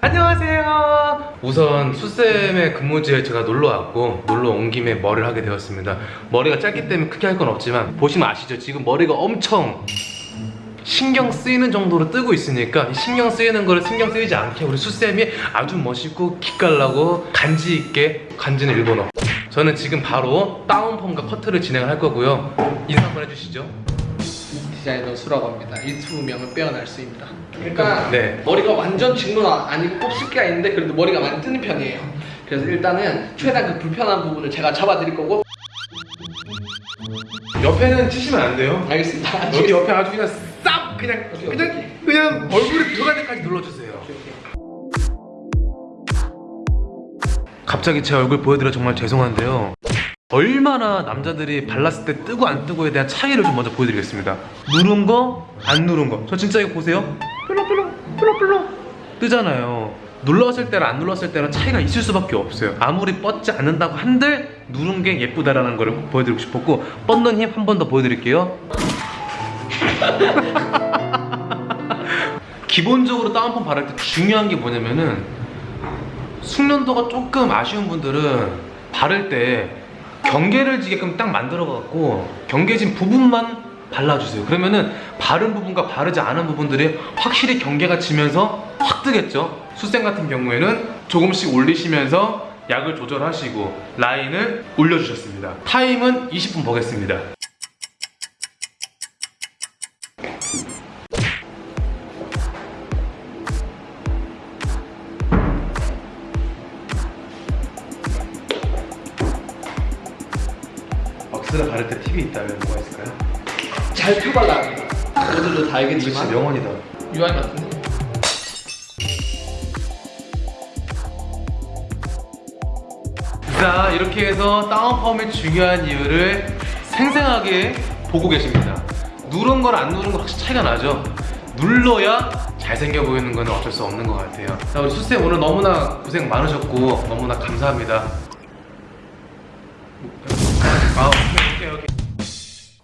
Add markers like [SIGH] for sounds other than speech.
안녕하세요. 우선 수쌤의 근무지에 제가 놀러 왔고 놀러 온 김에 머리를 하게 되었습니다. 머리가 짧기 때문에 크게 할 건 없지만 보시면 아시죠? 지금 머리가 엄청 신경 쓰이는 정도로 뜨고 있으니까 이 신경 쓰이는 거를 신경 쓰이지 않게 우리 수쌤이 아주 멋있고 기깔나고 간지 있게 간지는 일본어. 저는 지금 바로 다운펌과 커트를 진행할 거고요. 인사 한번 해주시죠 디자이너 수라고 합니다. 유튜브 명을 빼어날 수입니다. 그러니까 네. 머리가 완전 직문 아니고 꼽을 게 있는데 그래도 머리가 많이 뜨는 편이에요. 그래서 일단은 최대한 그 불편한 부분을 제가 잡아드릴 거고 옆에는 치시면 안 돼요 알겠습니다. 여기 옆에 아주 그냥 싹 그냥 오케이, 그냥 오케이. 그냥 얼굴에 들어갈 때까지 눌러주세요. 갑자기 제 얼굴 보여드려 정말 죄송한데요. 얼마나 남자들이 발랐을 때 뜨고 안 뜨고에 대한 차이를 좀 먼저 보여드리겠습니다. 누른 거, 안 누른 거. 저 진짜 이거 보세요. 뾰로뾰로, 뾰로뾰로 뜨잖아요. 눌렀을 때랑 안 눌렀을 때랑 차이가 있을 수밖에 없어요. 아무리 뻗지 않는다고 한들 누른 게 예쁘다라는 걸꼭 보여드리고 싶었고 뻗는 힘 한 번 더 보여드릴게요. [LAUGHS] 기본적으로 다운펌 바를 때 중요한 게 뭐냐면은 숙련도가 조금 아쉬운 분들은 바를 때 경계를 지게끔 딱 만들어 갖고 경계진 부분만 발라주세요. 그러면은 바른 부분과 바르지 않은 부분들이 확실히 경계가 지면서 확 뜨겠죠? 수생 같은 경우에는 조금씩 올리시면서 약을 조절하시고 라인을 올려주셨습니다. 타임은 20분 보겠습니다 왁스를 바를 때 팁이 있다면 뭐가 있을까요? 잘 펴발라야 합니다. 모두도 다 그렇지 알겠지만. 명언이다. UI 같은데. 자 이렇게 해서 다운펌의 중요한 이유를 생생하게 보고 계십니다. 누른 걸 안 누른 거 확실히 차이가 나죠? 눌러야 잘생겨 보이는 건 어쩔 수 없는 것 같아요. 자 우리 수쌤 오늘 너무나 고생 많으셨고 너무나 감사합니다. 아, okay, okay.